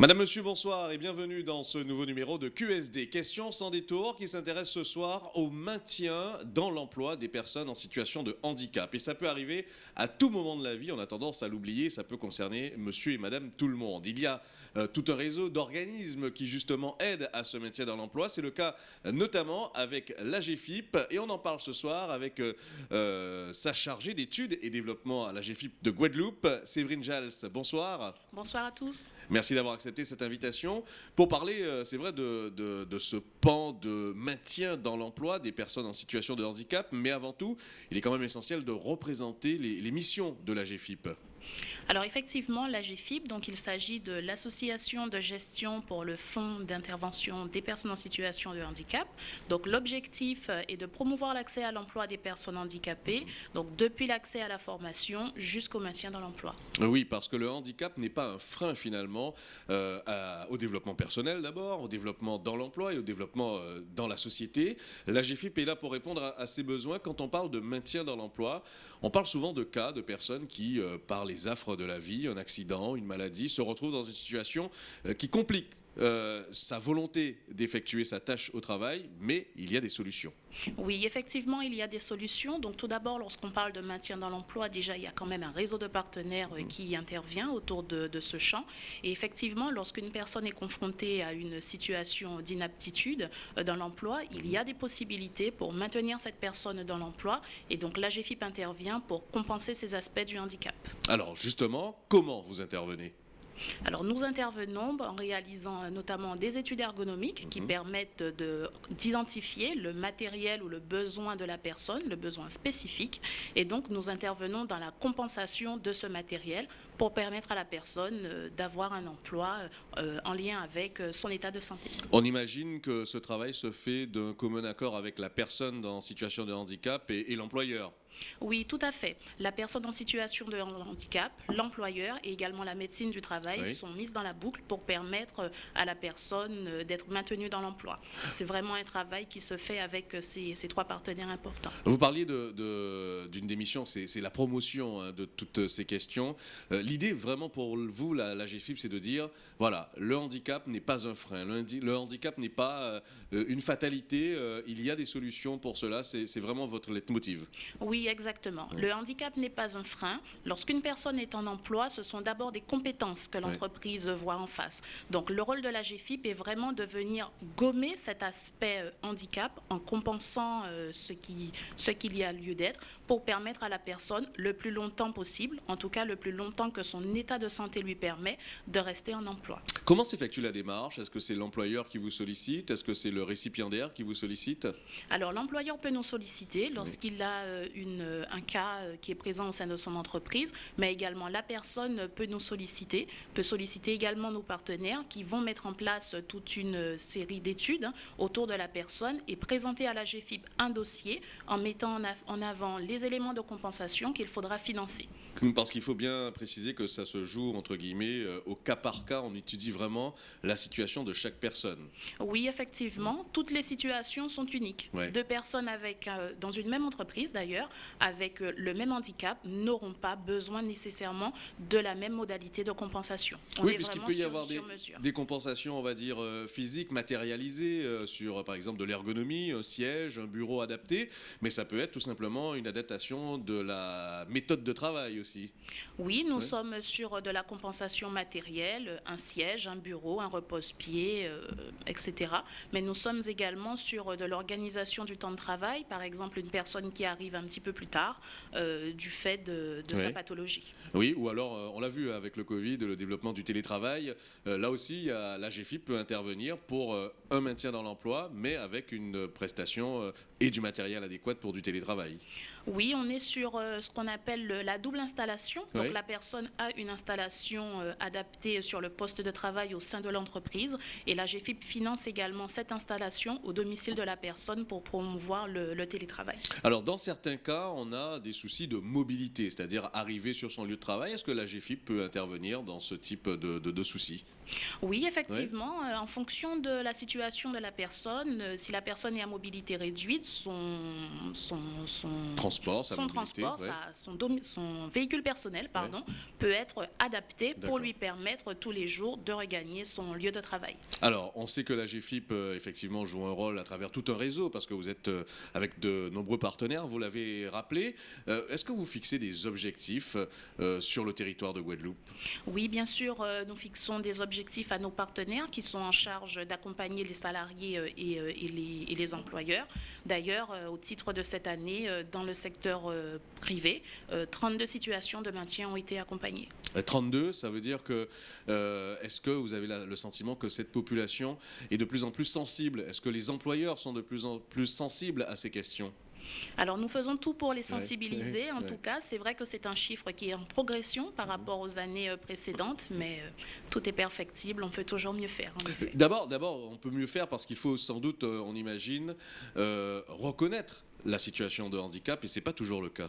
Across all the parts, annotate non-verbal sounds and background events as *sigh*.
Madame, Monsieur, bonsoir et bienvenue dans ce nouveau numéro de QSD. Question sans détour qui s'intéresse ce soir au maintien dans l'emploi des personnes en situation de handicap. Et ça peut arriver à tout moment de la vie, on a tendance à l'oublier, ça peut concerner monsieur et madame tout le monde. Il y a euh, tout un réseau d'organismes qui justement aident à ce maintien dans l'emploi. C'est le cas euh, notamment avec l'AGFIP et on en parle ce soir avec euh, sa chargée d'études et développement à l'AGFIP de Guadeloupe, Séverine Jals. Bonsoir. Bonsoir à tous. Merci d'avoir accepté cette invitation pour parler, euh, c'est vrai, de, de, ce pan de maintien dans l'emploi des personnes en situation de handicap, mais avant tout, il est quand même essentiel de représenter les, les missions de la GFIP. Alors effectivement, la GFIP, donc il s'agit de l'association de gestion pour le fonds d'intervention des personnes en situation de handicap. Donc l'objectif est de promouvoir l'accès à l'emploi des personnes handicapées, donc depuis l'accès à la formation jusqu'au maintien dans l'emploi. Oui, parce que le handicap n'est pas un frein finalement euh, au développement personnel d'abord, au développement dans l'emploi et au développement euh, dans la société. La GFIP est là pour répondre à, ces besoins. Quand on parle de maintien dans l'emploi, on parle souvent de cas de personnes qui, euh, par les affres de la vie, un accident, une maladie, se retrouve dans une situation euh, qui complique euh, sa volonté d'effectuer sa tâche au travail, mais il y a des solutions. Oui, effectivement, il y a des solutions. Donc tout d'abord, lorsqu'on parle de maintien dans l'emploi, déjà, il y a quand même un réseau de partenaires euh, mm. qui intervient autour de, ce champ. Et effectivement, lorsqu'une personne est confrontée à une situation d'inaptitude dans l'emploi, il y a des possibilités pour maintenir cette personne dans l'emploi. Et donc l'AGFIP intervient pour compenser ces aspects du handicap. Alors justement, comment vous intervenez? Alors nous intervenons en réalisant euh, notamment des études ergonomiques qui mhm. permettent d'identifier le matériel ou le besoin de la personne, le besoin spécifique, et donc nous intervenons dans la compensation de ce matériel pour permettre à la personne euh, d'avoir un emploi euh, en lien avec son état de santé. On imagine que ce travail se fait d'un commun accord avec la personne en situation de handicap et l'employeur. Oui, tout à fait. La personne en situation de handicap, l'employeur et également la médecine du travail sont mises dans la boucle pour permettre euh, à la personne euh, d'être maintenue dans l'emploi. C'est vraiment un travail qui se fait avec euh, ces, trois partenaires importants. Vous parliez d'une de, démission, c'est la promotion hein, de toutes ces questions. L'idée vraiment pour vous, la, la GFIP, c'est de dire, voilà, le handicap n'est pas un frein, le, handicap n'est pas une fatalité, il y a des solutions pour cela, c'est vraiment votre leitmotiv. Oui, exactement. Le handicap n'est pas un frein. Lorsqu'une personne est en emploi, ce sont d'abord des compétences que l'entreprise voit en face. Donc le rôle de la GFIP est vraiment de venir gommer cet aspect euh, handicap en compensant euh, ce qu'il ce qu'il y a lieu d'être pour permettre à la personne le plus longtemps possible, en tout cas le plus longtemps que son état de santé lui permet, de rester en emploi. Comment s'effectue la démarche? Est-ce que c'est l'employeur qui vous sollicite? Est-ce que c'est le récipiendaire qui vous sollicite? Alors l'employeur peut nous solliciter lorsqu'il a euh, une euh, un cas euh, qui est présent au sein de son entreprise, mais également la personne peut nous solliciter, peut solliciter également nos partenaires qui vont mettre en place toute une série d'études hein, autour de la personne et présenter à la GFIP un dossier en mettant en avant les éléments de compensation qu'il faudra financer. Parce qu'il faut bien préciser que ça se joue, entre guillemets, euh, au cas par cas, on étudie vraiment la situation de chaque personne. Oui, effectivement, toutes les situations sont uniques. Deux personnes avec, dans une même entreprise d'ailleurs, avec euh, le même handicap n'auront pas besoin nécessairement de la même modalité de compensation. oui, puisqu'il peut y avoir des, compensations, on va dire, euh, physiques, matérialisées, euh, sur par exemple de l'ergonomie, un siège, un bureau adapté, mais ça peut être tout simplement une adaptation de la méthode de travail aussi. Oui, nous sommes sur de la compensation matérielle, un siège, un bureau, un repose-pied, etc. Mais nous sommes également sur de l'organisation du temps de travail, par exemple une personne qui arrive un petit peu plus tard euh, du fait de, sa pathologie. Oui, ou alors, euh, on l'a vu avec le Covid, le développement du télétravail, euh, là aussi, la GFIP peut intervenir pour un maintien dans l'emploi, mais avec une prestation et du matériel adéquat pour du télétravail. Oui, on est sur ce qu'on appelle la double installation. Donc la personne a une installation adaptée sur le poste de travail au sein de l'entreprise et la GFIP finance également cette installation au domicile de la personne pour promouvoir le, le télétravail. Alors dans certains cas, on a des soucis de mobilité, c'est-à-dire arriver sur son lieu de travail. Est-ce que la GFIP peut intervenir dans ce type de, soucis? Oui, effectivement. Euh, en fonction de la situation de la personne, euh, si la personne est à mobilité réduite, son, son, transport, sa son mobilité, transport, ouais. sa- son, véhicule personnel, pardon, peut être adapté pour lui permettre tous les jours de regagner son lieu de travail. Alors, on sait que la GFIP, euh, effectivement, joue un rôle à travers tout un réseau, parce que vous êtes euh, avec de nombreux partenaires, vous l'avez rappelé. Euh, Est-ce que vous fixez des objectifs sur le territoire de Guadeloupe? Oui, bien sûr, nous fixons des objectifs à nos partenaires qui sont en charge d'accompagner les salariés et, et les, et les employeurs. D'ailleurs, au titre de cette année, dans le secteur euh, privé, euh, 32 situations de maintien ont été accompagnées. Euh, 32, ça veut dire que, euh, est-ce que vous avez la- le sentiment que cette population est de plus en plus sensible? Est-ce que les employeurs sont de plus en plus sensibles à ces questions? Alors nous faisons tout pour les sensibiliser. *laughs* en ouais. tout cas, c'est vrai que c'est un chiffre qui est en progression Mhm. par rapport aux années euh, précédentes, mais euh, tout est perfectible. On peut toujours mieux faire. D'abord, d'abord, on peut mieux faire parce qu'il faut sans doute, euh, on imagine, euh, reconnaître la situation de handicap et c'est pas toujours le cas.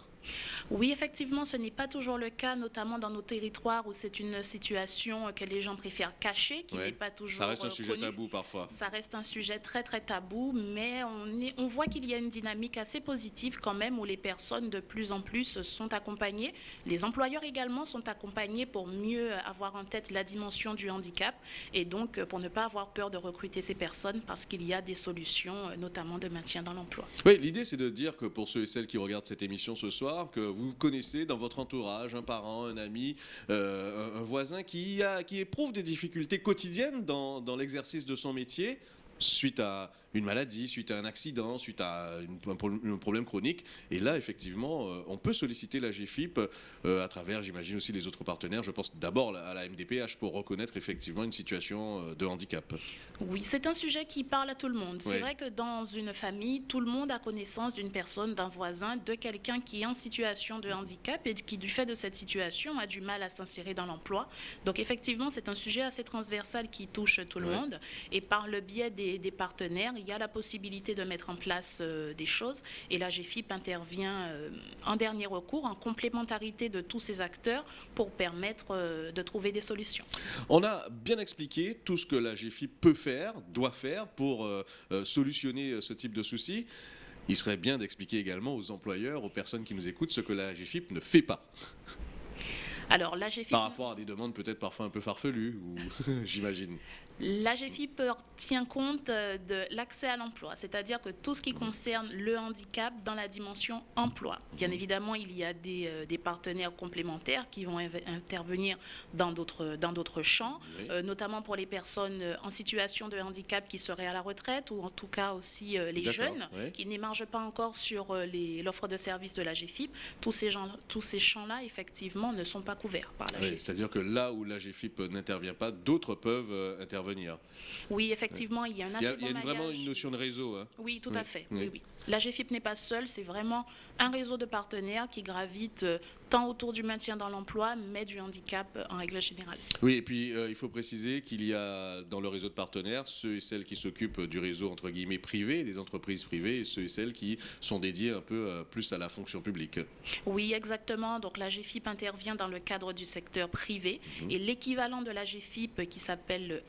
Oui, effectivement, ce n'est pas toujours le cas, notamment dans nos territoires où c'est une situation que les gens préfèrent cacher, qui Ouais. n'est pas toujours Ça reste un euh, sujet tabou parfois. Ça reste un sujet très très tabou, mais on, est- on voit qu'il y a une dynamique assez positive quand même où les personnes de plus en plus sont accompagnées. Les employeurs également sont accompagnés pour mieux avoir en tête la dimension du handicap et donc euh, pour ne pas avoir peur de recruter ces personnes parce qu'il y a des solutions, euh, notamment de maintien dans l'emploi. Oui, l'idée c'est de dire que pour ceux et celles qui regardent cette émission ce soir, que vous connaissez dans votre entourage un parent, un ami, euh, un, voisin qui, qui éprouve des difficultés quotidiennes dans, dans l'exercice de son métier suite à une maladie, suite à un accident, suite à une- un, pro- un problème chronique. Et là, effectivement, euh, on peut solliciter la GFIP euh, à travers, j'imagine aussi les autres partenaires. Je pense d'abord à la MDPH pour reconnaître effectivement une situation euh, de handicap. Oui, c'est un sujet qui parle à tout le monde. C'est Oui. vrai que dans une famille, tout le monde a connaissance d'une personne, d'un voisin, de quelqu'un qui est en situation de handicap et qui, du fait de cette situation, a du mal à s'insérer dans l'emploi. Donc effectivement, c'est un sujet assez transversal qui touche tout le monde. Et par le biais des, des partenaires, il y a la possibilité de mettre en place euh, des choses. Et la GFIP intervient euh, en dernier recours, en complémentarité de tous ces acteurs pour permettre euh, de trouver des solutions. On a bien expliqué tout ce que la GFIP peut faire, doit faire pour solutionner ce type de soucis. Il serait bien d'expliquer également aux employeurs, aux personnes qui nous écoutent, ce que la GFIP ne fait pas, Alors la GFIP... par rapport à des demandes peut-être parfois un peu farfelues, *laughs* j'imagine. La GFIP tient compte euh, de l'accès à l'emploi, c'est-à-dire que tout ce qui concerne le handicap dans la dimension emploi. Bien évidemment, il y a des, euh, des partenaires complémentaires qui vont intervenir dans d'autres champs, Oui. euh, notamment pour les personnes en situation de handicap qui seraient à la retraite ou en tout cas aussi euh, les jeunes oui. qui n'émargent pas encore sur l'offre de services de la GFIP. Tous ces, gens, tous ces champs-là, effectivement, ne sont pas couverts par la Oui. C'est-à-dire que là où la GFIP n'intervient pas, d'autres peuvent euh, intervenir. Oui, effectivement, il y a un Il y a, assez il y a vraiment une notion de réseau. hein. Oui, tout Oui, à fait. oui. La GFIP n'est pas seule, c'est vraiment un réseau de partenaires qui gravitent euh, tant autour du maintien dans l'emploi, mais du handicap euh, en règle générale. Oui, et puis euh, il faut préciser qu'il y a dans le réseau de partenaires ceux et celles qui s'occupent du réseau entre guillemets privé, des entreprises privées, et ceux et celles qui sont dédiés un peu plus à la fonction publique. Oui, exactement. Donc la GFIP intervient dans le cadre du secteur privé Mhm. et l'équivalent de la GFIP qui s'appelle le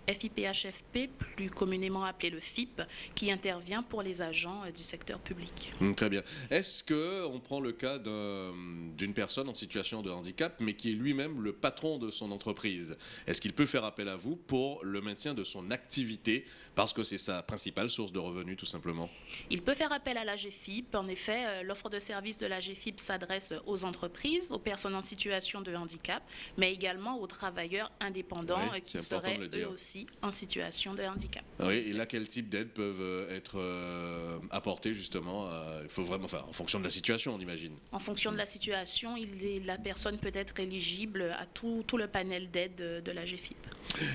FIPHFP, plus communément appelé le FIP, qui intervient pour les agents euh, du secteur public. Hum, très bien. Est-ce que on prend le cas d'un- d'une personne en situation de handicap, mais qui est lui-même le patron de son entreprise Est-ce qu'il peut faire appel à vous pour le maintien de son activité, parce que c'est sa principale source de revenus, tout simplement? Il peut faire appel à la GFIP. En effet, euh, l'offre de service de la GFIP s'adresse aux entreprises, aux personnes en situation de handicap, mais également aux travailleurs indépendants Oui, euh, qui seraient eux aussi en situation de handicap. Oui, et là, quel type d'aides peuvent euh, être euh, apportées justement à- Il faut vraiment, enfin, en fonction de la situation, on imagine. En fonction de la situation, il est- la personne peut être éligible à tout, tout le panel d'aide de, de la GFIP.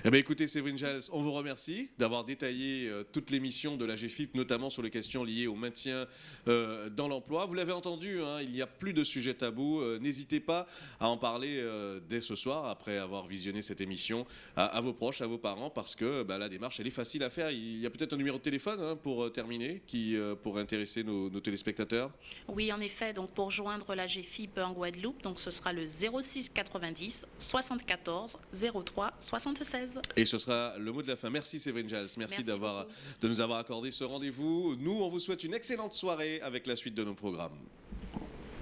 Eh bien, écoutez, Séverine Giles, on vous remercie d'avoir détaillé euh, toute l'émission de la GFIP, notamment sur les questions liées au maintien euh, dans l'emploi. Vous l'avez entendu, hein, il n'y a plus de sujet tabou. Euh, N'hésitez pas à en parler dès ce soir, après avoir visionné cette émission, à, à vos proches, à vos parents, parce que bah, la démarche, elle est facile à faire. Il y a peut-être un numéro de téléphone hein, pour euh, terminer, qui euh, pourrait intéresser nos, nos téléspectateurs. Oui, en effet, donc pour joindre la GFIP en Guadeloupe, donc ce sera le 06 90 74 03 76. Et ce sera le mot de la fin. Merci Séverine Giles, merci, Merci d'avoir beaucoup. de nous avoir accordé ce rendez-vous. Nous, on vous souhaite une excellente soirée avec la suite de nos programmes.